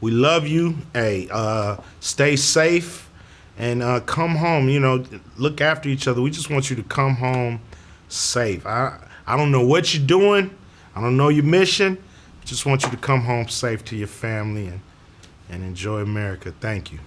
We love you. Hey, uh, stay safe and uh, come home. You know, look after each other. We just want you to come home safe. I I don't know what you're doing. I don't know your mission. Just want you to come home safe to your family and and enjoy America. Thank you.